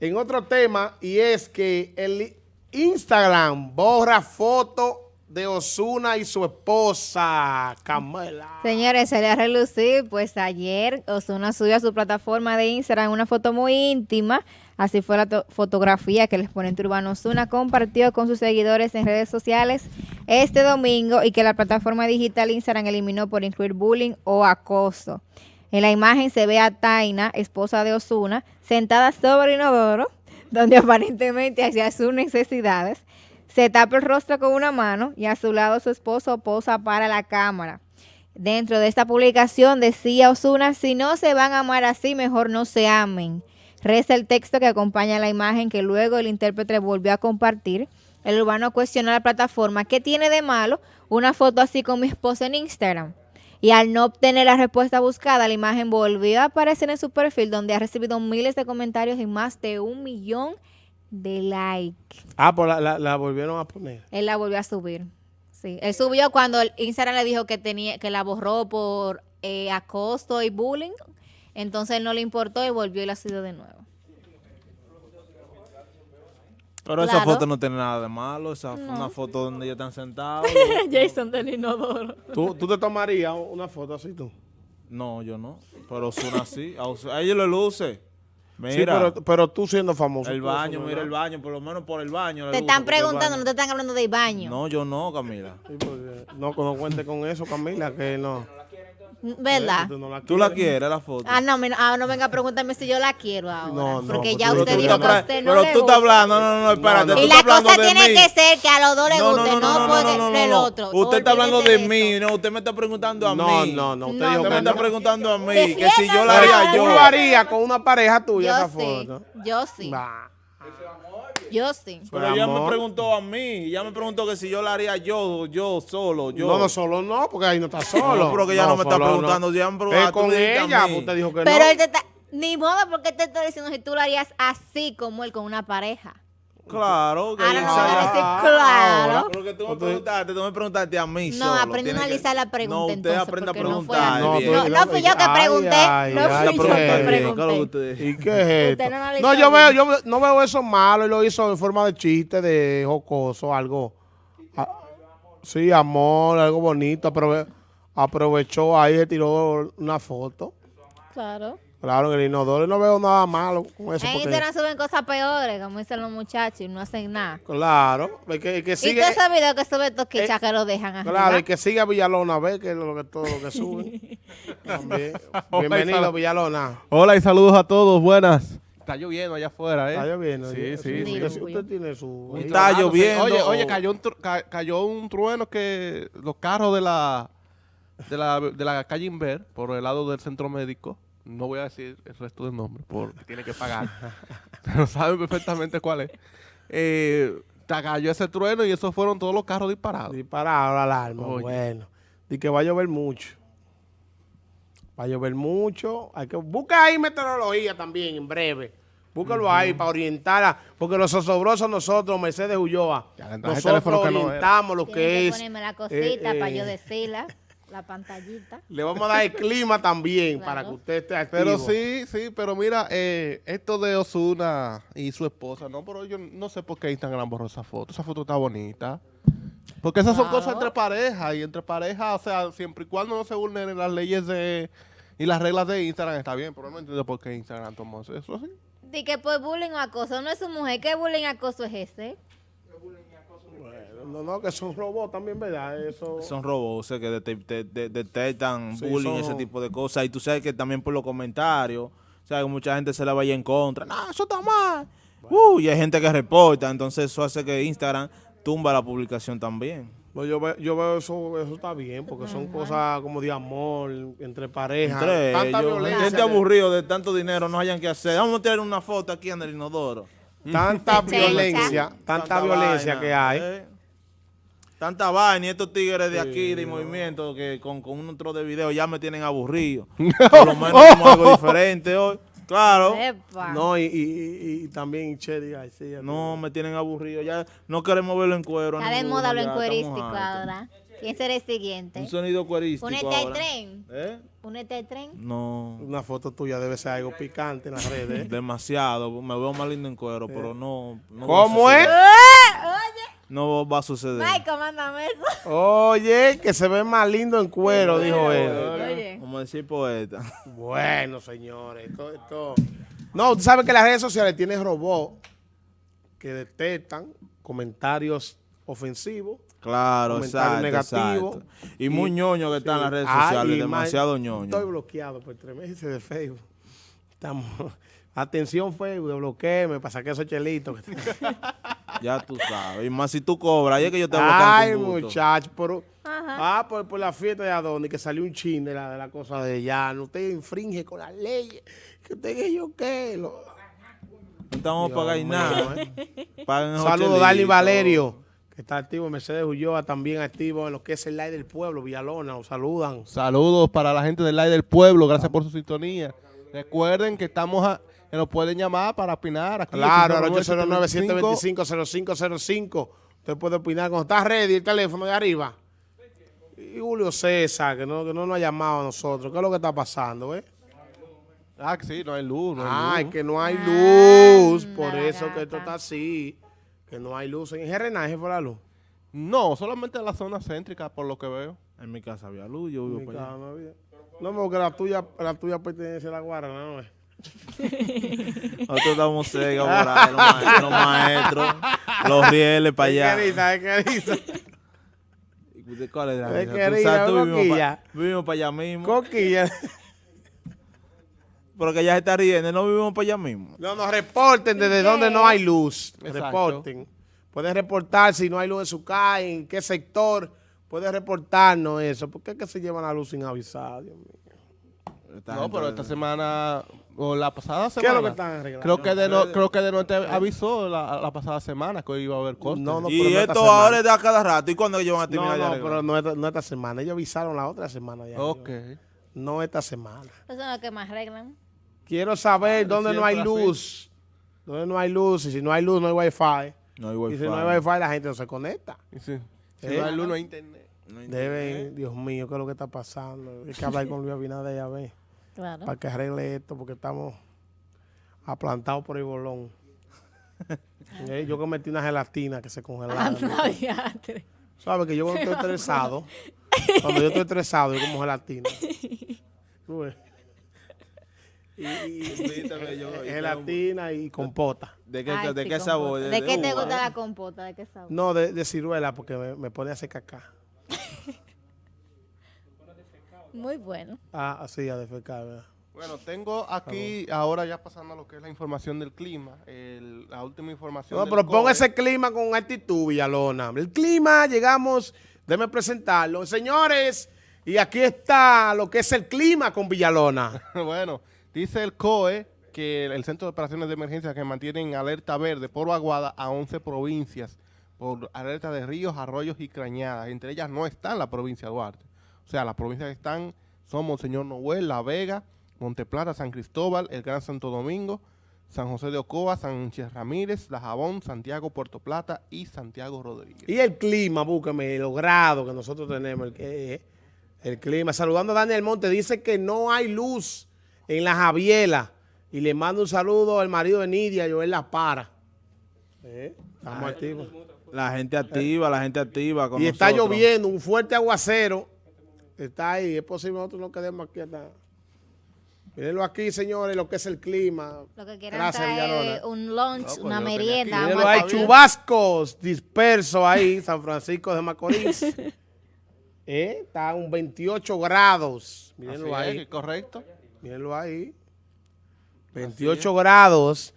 en otro tema y es que el Instagram borra foto de Osuna y su esposa, Camela. Señores, se le ha relucido, pues ayer Osuna subió a su plataforma de Instagram una foto muy íntima, así fue la fotografía que el exponente urbano Osuna compartió con sus seguidores en redes sociales este domingo y que la plataforma digital Instagram eliminó por incluir bullying o acoso. En la imagen se ve a Taina, esposa de Osuna, sentada sobre inodoro, donde aparentemente hacía sus necesidades. Se tapa el rostro con una mano y a su lado su esposo posa para la cámara. Dentro de esta publicación decía Osuna, si no se van a amar así, mejor no se amen. Reza el texto que acompaña la imagen que luego el intérprete volvió a compartir. El urbano cuestionó a la plataforma, ¿qué tiene de malo una foto así con mi esposa en Instagram? Y al no obtener la respuesta buscada, la imagen volvió a aparecer en su perfil donde ha recibido miles de comentarios y más de un millón de likes. Ah, pues la, volvieron a poner. Él la volvió a subir. Sí, él subió cuando Instagram le dijo que tenía que la borró por eh, acoso y bullying. Entonces él no le importó y volvió y la subió de nuevo. Pero esa foto no tiene nada de malo, esa una foto donde ellos están sentados. Jason del inodoro. ¿Tú, ¿Tú te tomarías una foto así tú? No, yo no. Pero son así. A ellos le luce. Mira, sí, pero, pero, tú siendo famoso. El baño, mira el baño, por lo menos por el baño. Te están preguntando, no te están hablando del baño. No, yo no, Camila. no, no cuente con eso, Camila, que no. ¿Verdad? ¿Tú, la quieres, la foto? Ah, no, ah, no venga a preguntarme si yo la quiero ahora. No, no, porque ya usted dijo que a usted no Pero tú estás hablando, no, no, no, espérate. y la cosa tiene que ser que a los dos les guste, no, porque el otro. Usted está hablando de mí, no, usted me está preguntando a mí. No, no, no, usted, dijo que me está preguntando a mí, que si yo la haría yo. ¿Tú lo haría con una pareja tuya esa foto? Yo sí. Yo sí. Pero ella me preguntó a mí, ella me preguntó que si yo la haría yo, yo solo, yo. No, no, solo no, porque ahí no está solo. No, pero que ella no, me está preguntando, ya me preguntó Es con ella, usted dijo que no. Pero él te está, ni modo porque te está diciendo si tú lo harías así como él con una pareja. Claro, que Ahora no a claro. Que tú me preguntaste, tú me preguntaste a mí No, aprende a analizar la pregunta No, usted aprende a preguntar no, no, fui yo que pregunté, no fui yo que pregunté. ¿Y qué es esto? No, yo veo, yo no veo eso malo, él lo hizo en forma de chiste, de jocoso, algo. Ah, sí, amor, algo bonito, aprovechó ahí, y tiró una foto. Claro. Claro, en el inodoro no veo nada malo con eso. En Instagram suben cosas peores, como dicen los muchachos, y no hacen nada. Claro, el que, que sigue... Y todos esos videos que suben estos que eh, que lo dejan arriba. Claro, el que sigue a Villalona ve que es lo que, todo lo que sube. También. Bienvenido, Villalona. Hola y saludos a todos, buenas. Está lloviendo allá afuera, ¿eh? Está lloviendo. Sí, sí. sí, Usted tiene su... Está lloviendo. Oye, oye cayó, un cayó un trueno que los carros de la, de la, de la calle Inver, por el lado del centro médico, no voy a decir el resto del nombre porque tiene que pagar, pero saben perfectamente cuál es. Eh, cayó ese trueno y esos fueron todos los carros disparados. Disparados la alarma, bueno. Y que va a llover mucho. Va a llover mucho. Hay que busca ahí meteorología también en breve. Búscalo ahí para orientar, a, porque los osobrosos nosotros, Mercedes Ulloa, nosotros orientamos lo que, que es... ponerme la cosita para yo decirla. La pantallita. Le vamos a dar el clima también para que usted esté activo. Pero sí, sí, pero mira, eh, esto de Osuna y su esposa, no, pero yo no sé por qué Instagram borró esa foto. Esa foto está bonita. Porque esas son cosas entre parejas y entre parejas, o sea, siempre y cuando no se vulneren las leyes de y las reglas de Instagram está bien, pero no entiendo por qué Instagram tomó eso así. Di que pues bullying o acoso no es su mujer, ¿qué bullying acoso es ese? No, no, que son robots también, ¿verdad? Eso... Son robots, o sea, que detectan bullying, ese tipo de cosas. Y tú sabes que también por los comentarios, o sea, que mucha gente se la vaya en contra. No, eso está mal. Uh, y hay gente que reporta, entonces eso hace que Instagram tumba la publicación también. Pues yo, veo, yo veo eso, eso está bien, porque son cosas como de amor, entre parejas. Entre tanta violencia. Gente aburrido de tanto dinero, no hayan que hacer. Vamos a tirar una foto aquí en el inodoro. Tanta violencia, tanta, violencia que hay. Eh. Tanta vaina y estos tigres de aquí, de movimiento, que con, con un otro de video ya me tienen aburrido. Por lo menos como algo diferente hoy. Claro. No, y, y, y, también Chedi No, me tienen aburrido. Ya no queremos verlo en cuero. Está de moda lo en cuerístico ahora. ¿Quién será el siguiente? Un sonido cuerístico Únete al tren. ¿Eh? Únete al tren. No, Una foto tuya debe ser algo picante en las redes. ¿eh? demasiado. Me veo más lindo en cuero, pero no. no ¿Cómo es? No va a suceder. Michael, mándame eso. Oye, que se ve más lindo en cuero, dijo él. Oye. Como decir poeta. Bueno, señores, esto, esto- No, tú sabes que las redes sociales tienen robots que detectan comentarios ofensivos. Claro, exacto, negativo. exacto. Y, muy ñoño que están en las redes sociales, demasiado más- ñoño. Estoy bloqueado por tres meses de Facebook. Estamos... Atención Facebook, desbloqueeme para sacar esos chelitos. Ya tú sabes. Y más si tú cobras, ahí es que yo te voy a Ay, muchacho, pero... Ajá. Ah, por, por la fiesta de Adonis, que salió un chin de la, de la cosa de llano. Usted infringe con las leyes. Que usted que yo qué. Lo- No estamos Dios pagando nada. ¿eh? Saludos, chelitos. Valerio, que está activo en Mercedes Ulloa, también activo en lo que es el live del pueblo, Villalona, los saludan. Saludos para la gente del Live del Pueblo, gracias por su sintonía. Recuerden que estamos a, que nos pueden llamar para opinar aquí. Claro, al 809-725. 809-725-0505. Usted puede opinar cuando está ready el teléfono de arriba. Y Julio César, que no, que no nos ha llamado a nosotros. ¿Qué es lo que está pasando, eh? Ah, que sí, no hay luz, no hay Ay, luz. que no hay luz. Por eso que esto está así. Que no hay luz. En Gerrenaje fue la luz. No, solamente en la zona céntrica, por lo que veo. En mi casa había luz, yo vivo Mi para allá. casa no había. No, porque la tuya, la tuya pertenece a la guarana, ¿no? es? Nosotros estamos ciegos por ahí, los maestros, los, maestros, los rieles para allá. ¿Qué risa, qué risa? ¿De ¿Cuál es la risa? que Tú sabes, tú vivimos coquilla. pa- vivimos para allá mismo. Coquilla. Pero que ella se está riendo, no vivimos para allá mismo. No, nos reporten desde donde no hay luz. Exacto. Reporten. Pueden reportar si no hay luz en su calle, en qué sector. Puede reportarnos eso. ¿Por qué es que se llevan la luz sin avisar? Dios mío? Esta No, pero esta semana, o la pasada ¿Qué semana. es lo que están arreglando? Creo que de no, creo que de no te avisó la, la pasada semana que hoy iba a haber corte. No, no, pero Y no esta esto ahora es de a cada rato. ¿Y cuándo ellos van a No, terminar no, arreglar? pero no esta, no esta semana. Ellos avisaron la otra semana ya. Ok. No esta semana. Esos son los que más arreglan. Quiero saber Pero dónde no hay siempre así. luz. Dónde no hay luz. Y si no hay luz, no hay wifi. No hay Y wifi. si no hay wifi, la gente no se conecta. Y sí. Si Eh. no hay luz, no hay internet. No hay Deben, Dios mío, ¿qué es lo que está pasando? Hay que hablar con Luis Abinader a ver. Claro. para que arregle esto, porque estamos aplantados por el bolón. Eh, yo cometí una gelatina que se congelaba. Anda, diatre. ¿Sabes? Que yo cuando estoy estresado, cuando yo estoy estresado, yo como gelatina. Tú ves. Y, yo- gelatina y compota. ¿De qué, Ay, de sí, qué compota. sabor? ¿De qué te gusta la compota? ¿De qué sabor? No, de, de ciruela, porque me, me pone a hacer caca. Muy bueno. Ah, así, a defecar, ¿verdad? Bueno, tengo aquí, ahora ya pasando a lo que es la información del clima, el- la última información. No, del pero ponga ese clima con actitud, Villalona. El clima, llegamos, déme presentarlo. Señores, y aquí está lo que es el clima con Villalona. bueno, dice el COE que el Centro de Operaciones de Emergencia que mantiene en alerta verde por vaguada a 11 provincias por alerta de ríos, arroyos y cañadas. Entre ellas no está la provincia de Duarte. O sea, las provincias que están son Monseñor Noel, La Vega, Monteplata, San Cristóbal, el Gran Santo Domingo, San José de Ocoa, Sánchez Ramírez, La Jabón, Santiago, Puerto Plata y Santiago Rodríguez. Y el clima, búscame, los grados que nosotros tenemos, el, el clima. Saludando a Daniel Monte, dice que no hay luz en la Javiela. Y le mando un saludo al marido de Nidia, Joel La Para. Eh, Estamos activos. La gente activa, la gente activa con Y está lloviendo, un fuerte aguacero. Está ahí, es posible que nosotros nos quedemos aquí hasta... Mírenlo aquí, señores, lo que es el clima. Lo que quieran Gracias, traer un lunch, No, pues una merienda. Mírenlo hay chubascos dispersos ahí, San Francisco de Macorís. Eh, Está a un 28 grados. Mírenlo Así ahí. es, correcto. Mírenlo ahí. 28 grados.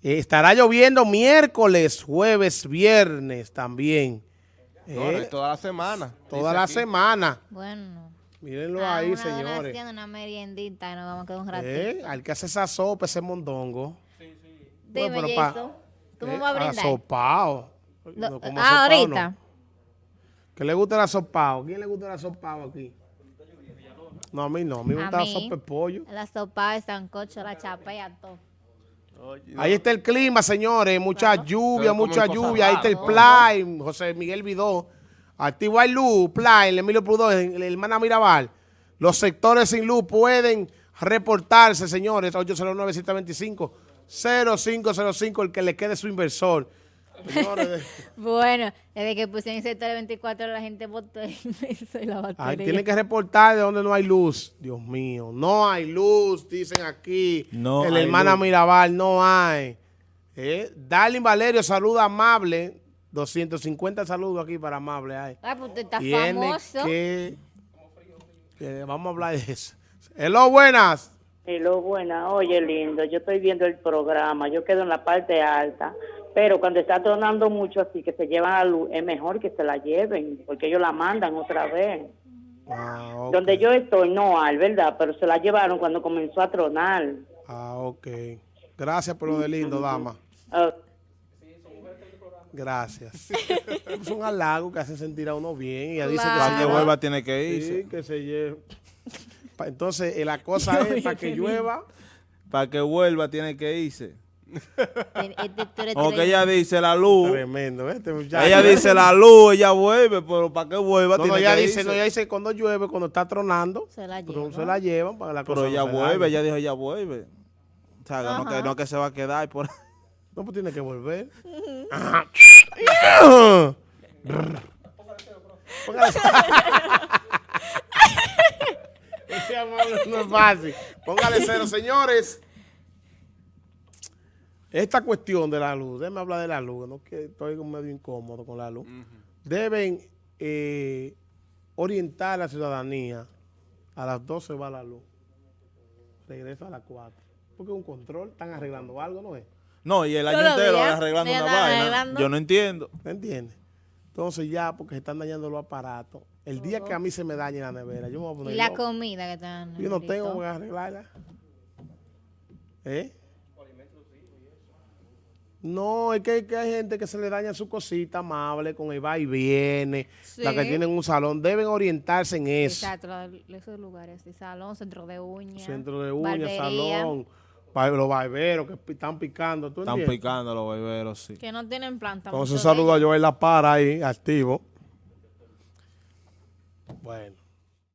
Eh, estará lloviendo miércoles, jueves, viernes también. Eh, No, es toda la semana. toda la aquí. semana. Bueno. Mírenlo Ah, ahí, una señores. donación, una meriendita y nos vamos a quedar un ratito. Eh, al que hace esa sopa, ese mondongo. Dime, Bueno, pero pa- Jason, ¿tú me Eh, vas a brindar? Asopao. No, como ah, asopao, ahorita. no. ¿Qué le gusta el asopao? ¿Quién le gusta el asopao aquí? No, a mí no. A mí me gusta la sopa de pollo. La sopa, el sancocho, la chapea, todo. Ahí está el clima, señores. Mucha lluvia, mucha lluvia. Ahí está el play. José Miguel Vidó. Activo hay luz, Play, el Emilio Prudó, el hermana Mirabal. Los sectores sin luz pueden reportarse, señores, 809-725-0505, el que le quede su inversor. Señores, Bueno, desde que pusieron sector 24 la gente votó y me la ay, batería. tienen que reportar de donde no hay luz. Dios mío, no hay luz, dicen aquí. No el hay hermana luz. Mirabal, no hay. Eh, Darlin Valerio, saluda amable. 250 saludos aquí para amable. Ay. Ah, pues usted está Tiene famoso. que, que- Vamos a hablar de eso. Hello, buenas. Hello, buena. Oye, lindo, yo estoy viendo el programa, yo quedo en la parte alta, pero cuando está tronando mucho así, que se llevan la luz, es mejor que se la lleven, porque ellos la mandan otra vez. Ah. Donde yo estoy no hay, ¿verdad? Pero se la llevaron cuando comenzó a tronar. Ah, ok. Gracias por lo de lindo, dama. Ah, Gracias. es un halago que hace sentir a uno bien. Y ella dice Claro. que Para se que lleva- vuelva tiene que irse. Sí, que se lleve. Entonces, eh, la cosa es para que llueva. Para que vuelva tiene que irse. Tú eres Como que tre- ella dice la luz. Tremendo. Este muchacho. Ella dice la luz, ella vuelve, pero para que vuelva No, tiene no, ella que dice, irse. no, ella dice cuando llueve, cuando está tronando, Se la pero lleva. se la llevan para que la Pero cosa ella no vuelve, ella dijo ella vuelve. O sea, no, que no que se va a quedar por ahí. No, pues tiene que volver. Ajá. Póngale- Ese amable no es fácil. Póngale cero, señores. Esta cuestión de la luz, déjame hablar de la luz, no que estoy medio incómodo con la luz. Deben eh, orientar a la ciudadanía. A las 12 va la luz. Regresa a las 4. Porque es un control, están arreglando algo, ¿no es? No, y el año entero días arreglando una vaina. arreglando. Yo no entiendo. ¿Me entiendes? Entonces ya, porque se están dañando los aparatos. El día que a mí se me dañe la nevera, yo me voy a poner Y la loco. comida que están. Yo no tengo que arreglarla. ¿Eh? No, es que, que hay gente que se le daña su cosita amable con el va y viene. La que tienen un salón, deben orientarse en eso. Exacto, esos lugares, sí, salón, centro de uñas. Centro de uñas, salón, los barberos que están picando. ¿tú Están entiendes? picando los beberos, sí. Que no tienen planta. Entonces, saludo a. Joel La Para ahí, activo. Bueno.